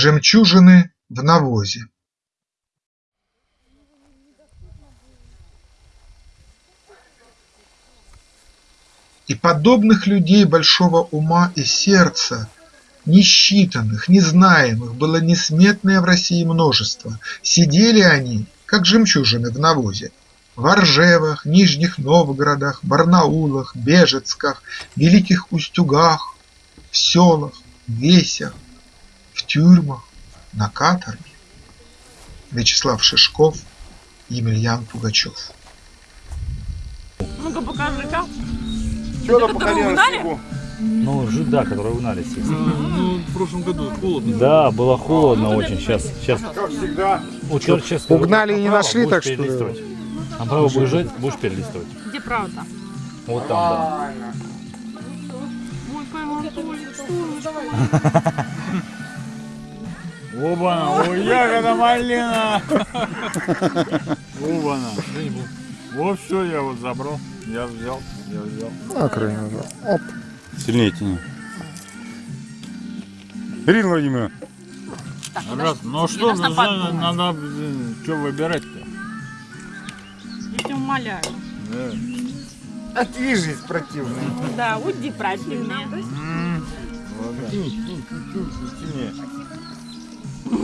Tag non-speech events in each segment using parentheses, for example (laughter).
Жемчужины в навозе. И подобных людей большого ума и сердца, Несчитанных, незнаемых, было несметное в России множество. Сидели они, как жемчужины в навозе, В Оржевах, Нижних Новгородах, Барнаулах, Бежецках, Великих Устюгах, В селах, Весях, тюрьмах, на каторге. Вячеслав Шишков, Емельян Пугачев. Ну-ка покажи, как. Что Это там по которую колено угнали? снегу? Ну, жи- да, которые угнали все. Ну, в прошлом году холодно. Да, было холодно очень. Сейчас, сейчас. Как всегда. Черт, сейчас угнали и не нашли, так что ли? перелистывать. Направо будешь жать, будешь перелистывать. Где правда? Вот там, да. Правильно. Ой, поймал. (laughs) Оба, ой, ягода малина. Оба, Вот все, я вот забрал. Я взял, я взял. На крайне уже. Оп. Сильнее тяни. Ирина Владимировна, Так, Раз, ну что, нас надо, надо, что выбирать-то? Я тебя умоляю. Да. Отвяжись, противный. Да, уйди противнее. Ладно. Сильнее.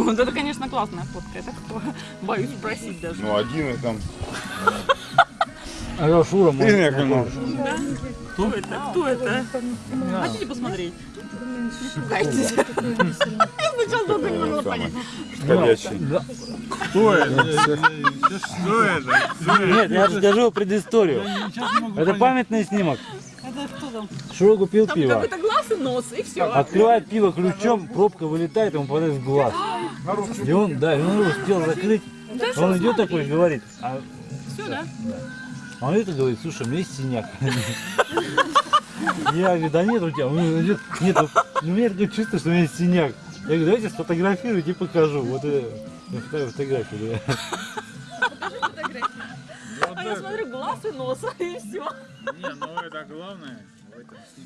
Вот это, конечно, классная фотка. Я так (laughs) боюсь спросить даже. Ну, один и там. А я Шура, мой- Ирина Яковлевна. Кто это? Кто это? Хотите посмотреть? Я сначала долго не могла понять. Ходячий. Да. Кто это? Что это? Кто это? Нет, я расскажу предысторию. Это памятный снимок. Это кто там? Купил Там пиво. какой-то глаз и нос, и все. Открывает пиво ключом, пробка вылетает, ему попадает в глаз. И он, да, и он его успел закрыть. Он идет такой и говорит, а Все, да? А он и говорит, слушай, у меня есть синяк. Я говорю, да нет у тебя. Он идет, нет, вот у меня такое чувство, что у меня есть синяк. Я говорю, давайте сфотографируйте и покажу. Вот это я ставлю фотографию. А я смотрю, глаз и нос, (laughs) и все. Не, ну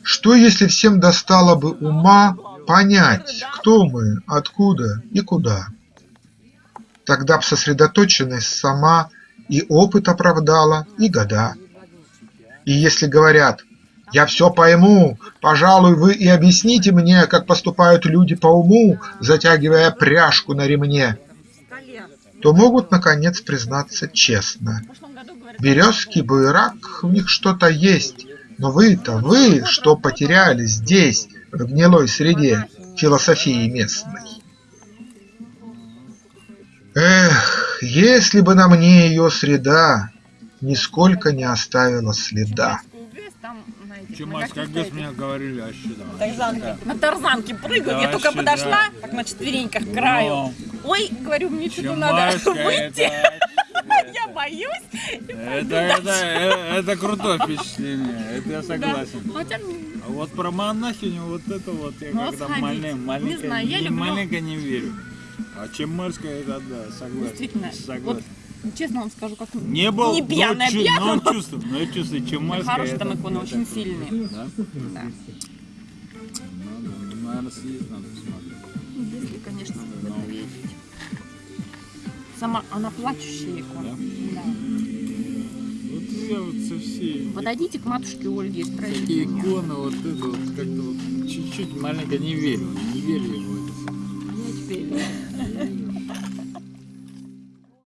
Что если всем достало бы ума понять, кто мы, откуда и куда? Тогда б сосредоточенность сама и опыт оправдала, и года. И если говорят «я все пойму, пожалуй, вы и объясните мне, как поступают люди по уму, затягивая пряжку на ремне», то могут, наконец, признаться честно. Березки, буерак, в них что-то есть, но вы-то, вы, что потеряли здесь, в гнилой среде философии местной. Эх, если бы на мне ее среда нисколько не оставила следа. Маш, как без меня говорили, а что давай? Тарзанке. На тарзанке прыгаю, я Да, только вообще, подошла, да. так на четвереньках к краю. Ой, говорю, мне что-то надо выйти, это, я боюсь. это, это, это, это крутое впечатление, это я Да. согласен. Хотя, А вот про монахиню, вот это вот, я Ну, когда сходить. маленько, Не маленько, знаю, я не- люблю- маленько не верю. А Чемарская, это да, согласен. действительно, согласен. вот честно вам скажу, как не был, не пьяная, но, пьяная. но чувствую, но я чувствую, Чемарская. Хорошие это- там иконы, очень сильные. Да? Да. Надо, наверное, съездить надо посмотреть. Если, конечно, видите. Сама она плачущая икона. Да. Вот я вот со всей... Подойдите к матушке Ольге и спросите иконы, вот это вот как-то вот чуть-чуть маленько не верю, не верю в